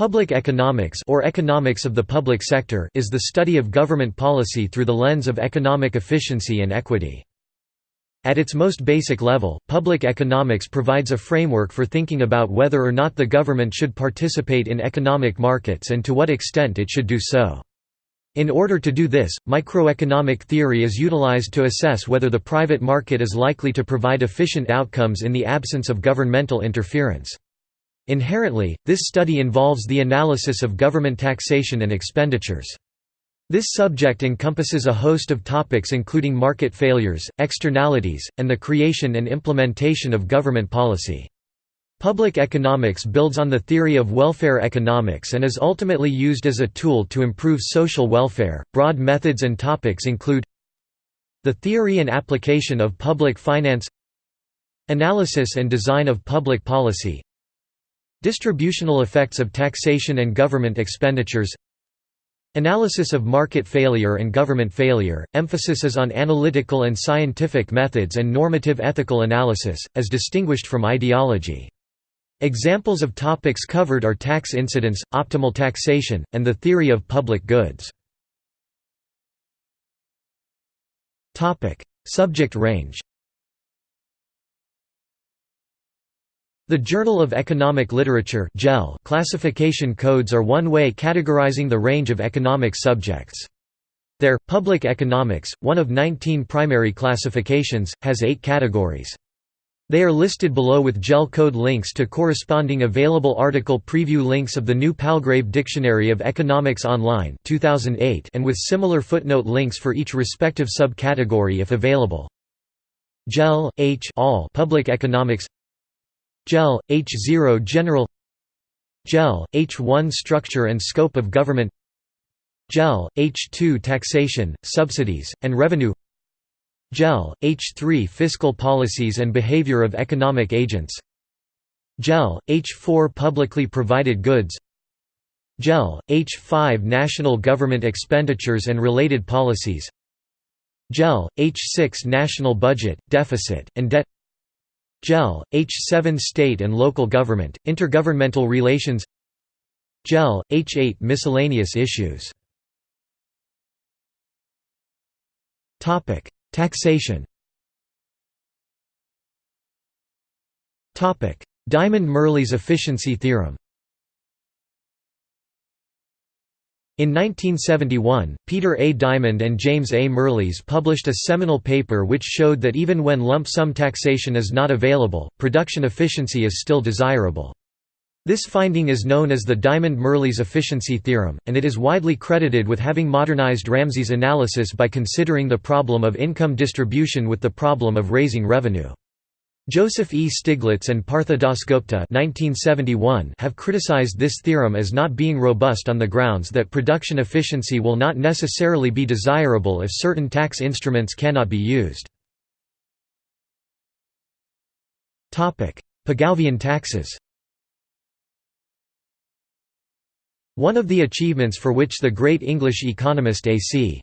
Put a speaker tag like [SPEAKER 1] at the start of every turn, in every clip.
[SPEAKER 1] Public economics or economics of the public sector is the study of government policy through the lens of economic efficiency and equity. At its most basic level, public economics provides a framework for thinking about whether or not the government should participate in economic markets and to what extent it should do so. In order to do this, microeconomic theory is utilized to assess whether the private market is likely to provide efficient outcomes in the absence of governmental interference. Inherently, this study involves the analysis of government taxation and expenditures. This subject encompasses a host of topics including market failures, externalities, and the creation and implementation of government policy. Public economics builds on the theory of welfare economics and is ultimately used as a tool to improve social welfare. Broad methods and topics include the theory and application of public finance, analysis and design of public policy, Distributional effects of taxation and government expenditures Analysis of market failure and government failure, emphasis is on analytical and scientific methods and normative ethical analysis, as distinguished from ideology. Examples of topics covered are tax incidence, optimal taxation, and the theory of public goods. Subject range The Journal of Economic Literature classification codes are one way categorizing the range of economic subjects. Their, Public Economics, one of 19 primary classifications, has eight categories. They are listed below with JEL code links to corresponding available article preview links of the new Palgrave Dictionary of Economics Online 2008 and with similar footnote links for each respective subcategory if available. JEL, H all Public Economics JEL, H0 General JEL, H1 Structure and scope of government JEL, H2 Taxation, subsidies, and revenue JEL, H3 Fiscal policies and behavior of economic agents JEL, H4 Publicly provided goods JEL, H5 National government expenditures and related policies JEL, H6 National budget, deficit, and debt JEL, H7 State and local government, intergovernmental relations. JEL, H8 Miscellaneous issues. Taxation. Diamond-Mirrlees efficiency theorem In 1971, Peter A. Diamond and James A. Mirrlees published a seminal paper which showed that even when lump sum taxation is not available, production efficiency is still desirable. This finding is known as the Diamond-Mirrlees efficiency theorem, and it is widely credited with having modernized Ramsey's analysis by considering the problem of income distribution with the problem of raising revenue. Joseph E. Stiglitz and Partha Dasgupta have criticized this theorem as not being robust on the grounds that production efficiency will not necessarily be desirable if certain tax instruments cannot be used. Pigouvian taxes One of the achievements for which the great English economist A.C.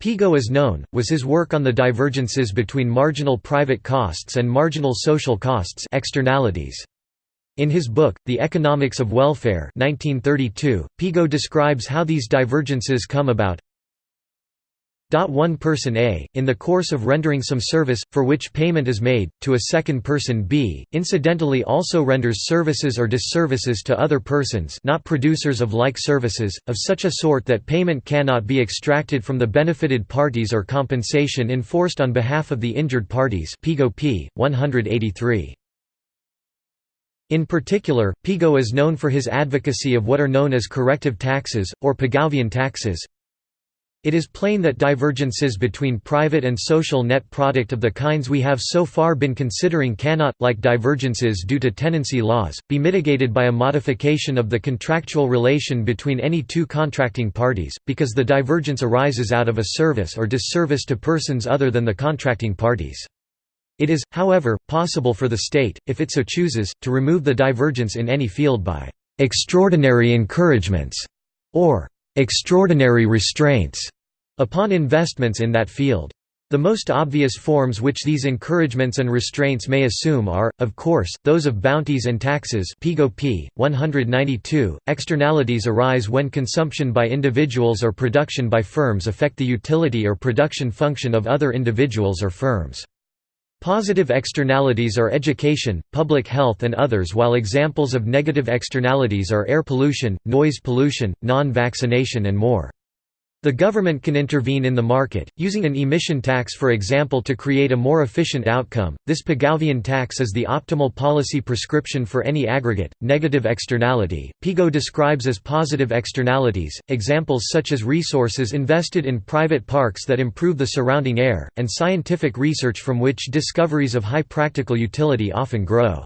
[SPEAKER 1] Pigou is known, was his work on the divergences between marginal private costs and marginal social costs externalities. In his book, The Economics of Welfare 1932, Pigou describes how these divergences come about one person A, in the course of rendering some service, for which payment is made, to a second person B, incidentally also renders services or disservices to other persons not producers of like services, of such a sort that payment cannot be extracted from the benefited parties or compensation enforced on behalf of the injured parties p. 183. In particular, Pigou is known for his advocacy of what are known as corrective taxes, or Pigouvian taxes, it is plain that divergences between private and social net product of the kinds we have so far been considering cannot, like divergences due to tenancy laws, be mitigated by a modification of the contractual relation between any two contracting parties, because the divergence arises out of a service or disservice to persons other than the contracting parties. It is, however, possible for the state, if it so chooses, to remove the divergence in any field by «extraordinary encouragements» or «extraordinary restraints» upon investments in that field. The most obvious forms which these encouragements and restraints may assume are, of course, those of bounties and taxes p. 192. Externalities arise when consumption by individuals or production by firms affect the utility or production function of other individuals or firms. Positive externalities are education, public health and others while examples of negative externalities are air pollution, noise pollution, non-vaccination and more. The government can intervene in the market, using an emission tax for example to create a more efficient outcome. This Pigovian tax is the optimal policy prescription for any aggregate, negative externality. Pigou describes as positive externalities, examples such as resources invested in private parks that improve the surrounding air, and scientific research from which discoveries of high practical utility often grow.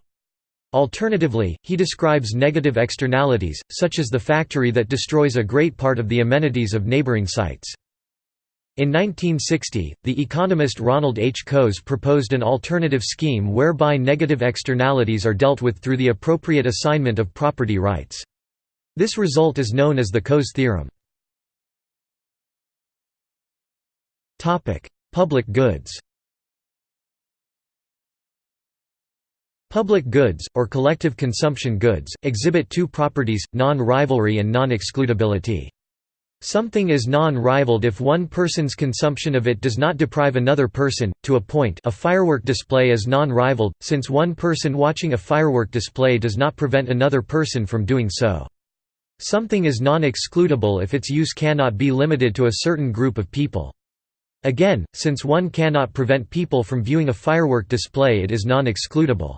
[SPEAKER 1] Alternatively, he describes negative externalities, such as the factory that destroys a great part of the amenities of neighboring sites. In 1960, the economist Ronald H. Coase proposed an alternative scheme whereby negative externalities are dealt with through the appropriate assignment of property rights. This result is known as the Coase theorem. Public goods Public goods, or collective consumption goods, exhibit two properties, non-rivalry and non-excludability. Something is non-rivaled if one person's consumption of it does not deprive another person, to a point a firework display is non-rivaled, since one person watching a firework display does not prevent another person from doing so. Something is non-excludable if its use cannot be limited to a certain group of people. Again, since one cannot prevent people from viewing a firework display it is non-excludable.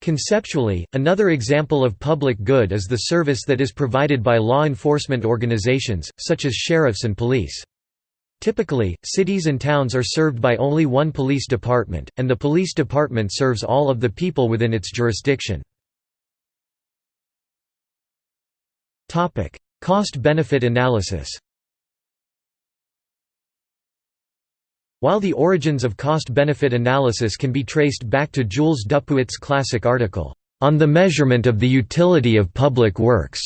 [SPEAKER 1] Conceptually, another example of public good is the service that is provided by law enforcement organizations, such as sheriffs and police. Typically, cities and towns are served by only one police department, and the police department serves all of the people within its jurisdiction. Cost-benefit analysis While the origins of cost-benefit analysis can be traced back to Jules Dupuit's classic article, "'On the Measurement of the Utility of Public Works'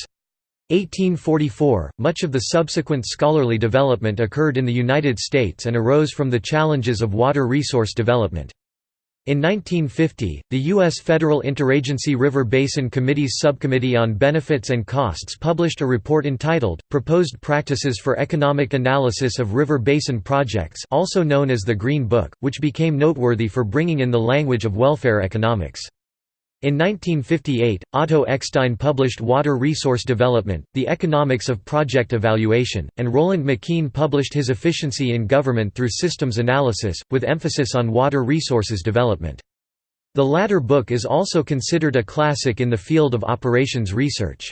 [SPEAKER 1] 1844, much of the subsequent scholarly development occurred in the United States and arose from the challenges of water resource development. In 1950, the U.S. Federal Interagency River Basin Committee's Subcommittee on Benefits and Costs published a report entitled, Proposed Practices for Economic Analysis of River Basin Projects also known as the Green Book, which became noteworthy for bringing in the language of welfare economics. In 1958, Otto Eckstein published Water Resource Development, The Economics of Project Evaluation, and Roland McKean published his Efficiency in Government through Systems Analysis, with emphasis on water resources development. The latter book is also considered a classic in the field of operations research.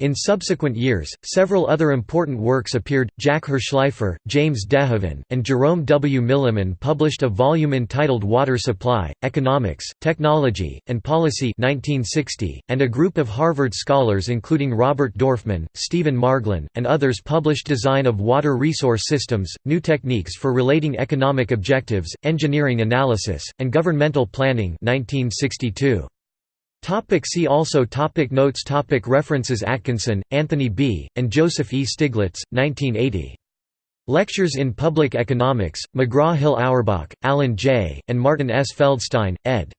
[SPEAKER 1] In subsequent years, several other important works appeared. Jack Hirshleifer, James DeHaven, and Jerome W. Milliman published a volume entitled Water Supply, Economics, Technology, and Policy 1960, and a group of Harvard scholars including Robert Dorfman, Stephen Marglin, and others published Design of Water Resource Systems, New Techniques for Relating Economic Objectives, Engineering Analysis, and Governmental Planning 1962. Topic see also topic Notes topic References Atkinson, Anthony B., and Joseph E. Stiglitz, 1980. Lectures in Public Economics, McGraw-Hill Auerbach, Alan J., and Martin S. Feldstein, ed.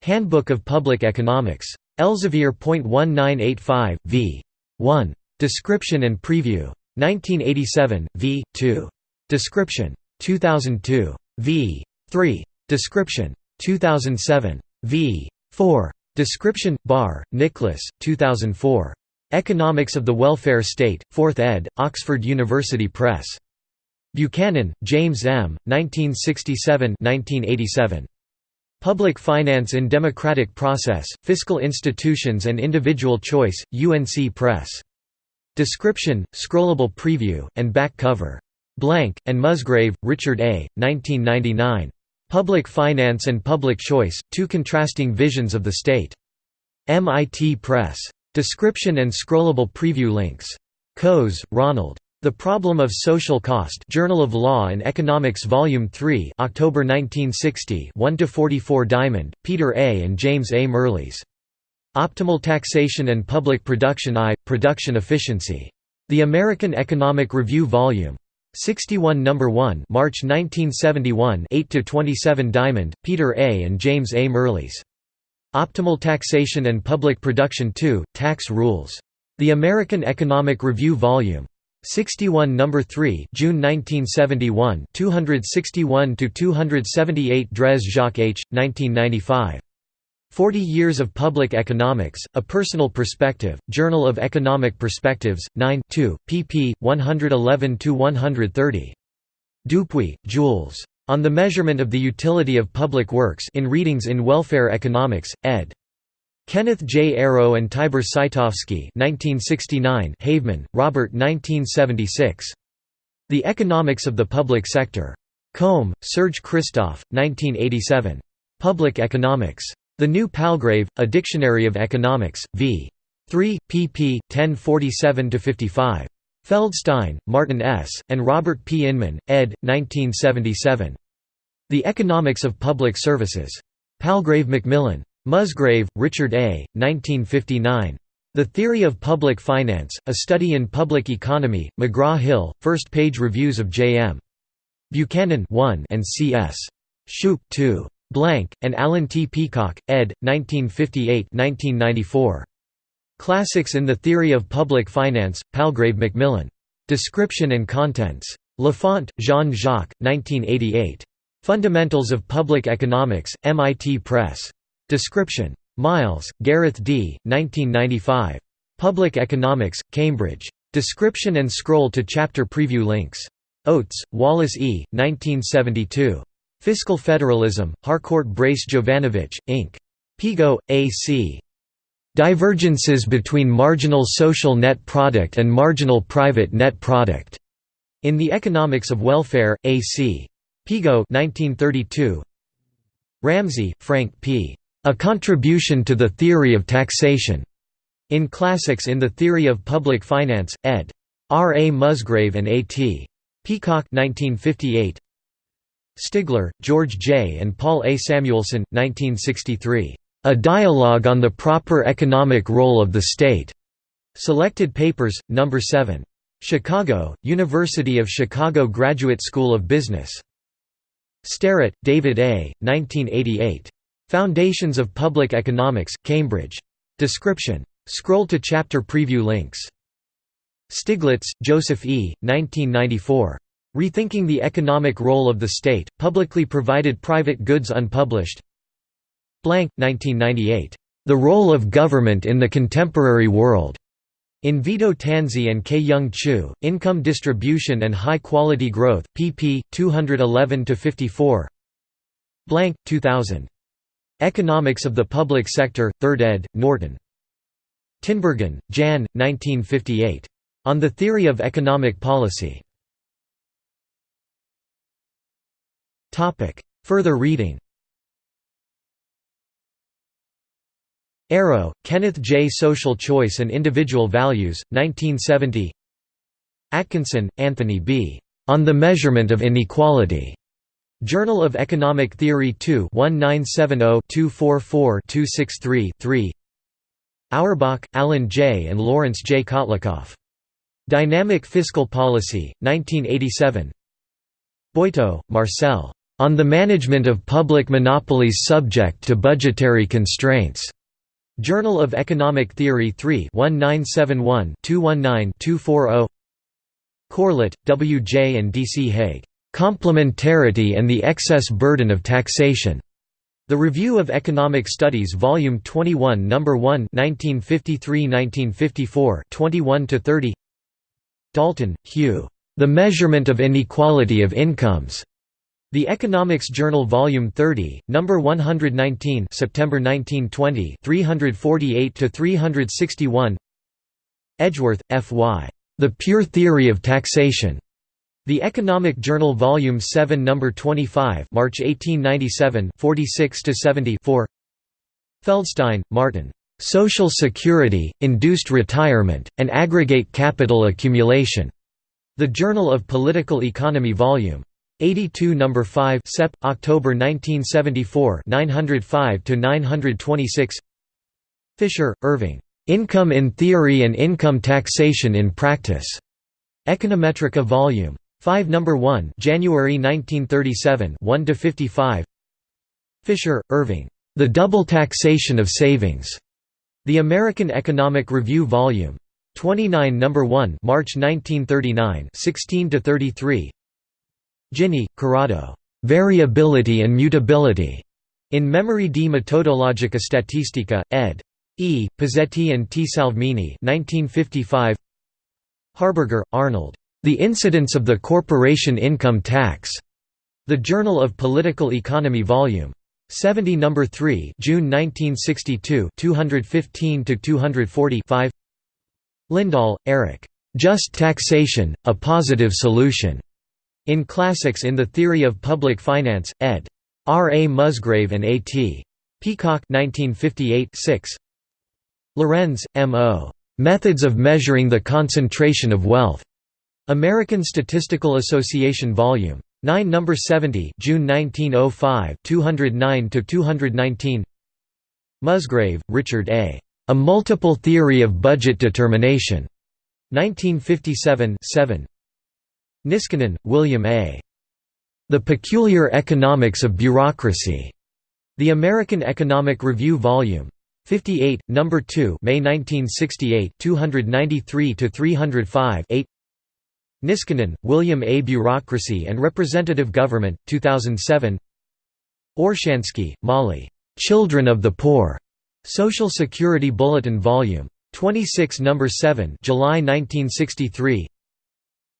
[SPEAKER 1] Handbook of Public Economics. Elsevier.1985, v. 1. Description and Preview. 1987, v. 2. Description. 2002. v. 3. Description. 2007. v. 4. Description, Barr, Nicholas, 2004. Economics of the Welfare State, 4th ed., Oxford University Press. Buchanan, James M., 1967–1987. Public Finance in Democratic Process, Fiscal Institutions and Individual Choice, UNC Press. Description, scrollable preview, and back cover. Blank, and Musgrave, Richard A., 1999. Public Finance and Public Choice, Two Contrasting Visions of the State. MIT Press. Description and scrollable preview links. Coase, Ronald. The Problem of Social Cost Journal of Law and Economics Volume 3 October 1960 1–44 Diamond, Peter A. and James A. Mirrlees. Optimal Taxation and Public Production I. Production Efficiency. The American Economic Review Vol. 61 No. 1 March 1971 8–27 Diamond, Peter A. and James A. Mirrlees. Optimal Taxation and Public Production 2, Tax Rules. The American Economic Review Vol. 61 No. 3 June 1971 261–278 Drèze Jacques H., 1995. Forty Years of Public Economics, A Personal Perspective, Journal of Economic Perspectives, 9 2, pp. 111–130. Dupuit, Jules. On the Measurement of the Utility of Public Works in Readings in Welfare Economics, ed. Kenneth J. Arrow and Tibor Scitovsky 1969 Haveman, Robert 1976. The Economics of the Public Sector. Combe, Serge Christophe, 1987. Public Economics. The New Palgrave, A Dictionary of Economics, v. 3, pp. 1047–55. Feldstein, Martin S., and Robert P. Inman, ed. 1977. The Economics of Public Services. Palgrave Macmillan. Musgrave, Richard A., 1959. The Theory of Public Finance, A Study in Public Economy, McGraw-Hill, first-page reviews of J.M. Buchanan 1 and C.S. Shoup 2. Blank, and Alan T. Peacock, ed. 1958-1994. Classics in the Theory of Public Finance, Palgrave Macmillan. Description and Contents. Laffont, Jean-Jacques, 1988. Fundamentals of Public Economics, MIT Press. Description. Myles, Gareth D., 1995. Public Economics, Cambridge. Description and scroll to chapter preview links. Oates, Wallace E., 1972. Fiscal Federalism, Harcourt Brace Jovanovich, Inc. Pigou, A.C. Divergences between marginal social net product and marginal private net product. In the Economics of Welfare, A.C. Pigou 1932. Ramsey, Frank P. A Contribution to the Theory of Taxation. In Classics in the Theory of Public Finance, ed. R. A. Musgrave and A. T. Peacock 1958. Stigler, George J. and Paul A. Samuelson, 1963. A Dialogue on the Proper Economic Role of the State. Selected Papers, No. 7. Chicago, University of Chicago Graduate School of Business. Starrett, David A., 1988. Foundations of Public Economics, Cambridge. Description. Scroll to chapter preview links. Stiglitz, Joseph E., 1994. Rethinking the Economic Role of the State, Publicly Provided Private Goods Unpublished Blank, 1998. The Role of Government in the Contemporary World. In Vito Tanzi and K. Young Chu, Income Distribution and High Quality Growth, pp. 211–54 Blank, 2000. Economics of the Public Sector, 3rd ed., Norton. Tinbergen, Jan, 1958. On the Theory of Economic Policy. Topic. Further reading Arrow, Kenneth J. Social Choice and Individual Values, 1970 Atkinson, Anthony B. On the Measurement of Inequality. Journal of Economic Theory 2 1970-244-263-3 Auerbach, Alan J. and Lawrence J. Kotlikoff. Dynamic Fiscal Policy, 1987 Boiteux, Marcel. On the Management of Public Monopolies Subject to Budgetary Constraints. Journal of Economic Theory 3 1971-219-240 Corlett, W. J. and D. C. Hague. Complementarity and the Excess Burden of Taxation. The Review of Economic Studies Volume 21 No. 1 1953–1954 21–30 Dalton, Hugh. The Measurement of Inequality of Incomes. The Economics Journal Volume 30, number 119, September 1920, 348 to 361. Edgeworth, F. Y. The Pure Theory of Taxation. The Economic Journal Volume 7 number 25, March 1897, 46 to 74. Feldstein, Martin. Social Security, Induced Retirement, and Aggregate Capital Accumulation. The Journal of Political Economy Volume 82 No. 5 Sep. October 1974 905 to 926 Fisher, Irving. "'Income in Theory and Income Taxation in Practice". Econometrica Vol. 5 number 1 January 1937 1 to 55 Fisher, Irving. The Double Taxation of Savings. The American Economic Review Volume 29 number 1 March 1939 16 to 33 Gini, Corrado. Variability and Mutability. In Memorie di Metodologica Statistica, ed. E. Pizzetti and T. Salvini 1955. Harberger, Arnold. The Incidence of the Corporation Income Tax. The Journal of Political Economy Vol. 70 No. 3 June 1962 215–240 Lindahl, Eric. Just Taxation, A Positive Solution. In Classics in the Theory of Public Finance, ed. R. A. Musgrave and A. T. Peacock 1958 6. Lorenz, M. O. Methods of Measuring the Concentration of Wealth. American Statistical Association Vol. 9 No. 70 June 1905 209–219 Musgrave, Richard A. A Multiple Theory of Budget Determination. 1957 7. Niskanen, William A. The Peculiar Economics of Bureaucracy. The American Economic Review Vol. 58, No. 2 May 1968 293–305 8 Niskanen, William A. Bureaucracy and Representative Government, 2007 Orshansky, Molly. Children of the Poor. Social Security Bulletin Vol. 26 No. 7 July 1963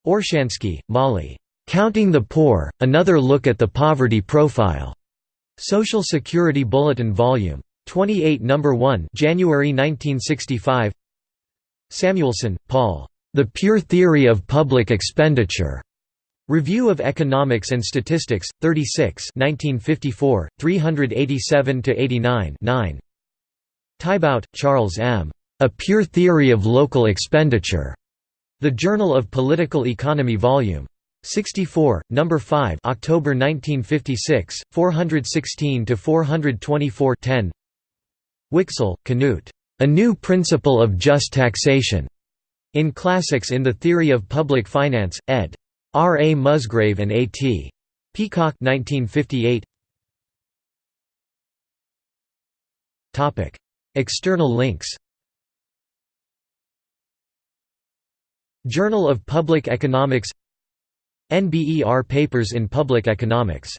[SPEAKER 1] Orshansky, Molly. Counting the Poor, Another Look at the Poverty Profile. Social Security Bulletin Vol. 28 No. 1 January 1965 Samuelson, Paul. The Pure Theory of Public Expenditure. Review of Economics and Statistics, 36 1954, 387–89 9. Tiebout, Charles M. A Pure Theory of Local Expenditure. The Journal of Political Economy Vol. 64, No. 5 October 1956, 416–424 10. Wicksell, Knut. A New Principle of Just Taxation. In Classics in the Theory of Public Finance, ed. R. A. Musgrave and A. T. Peacock 1958. External links Journal of Public Economics NBER Papers in Public Economics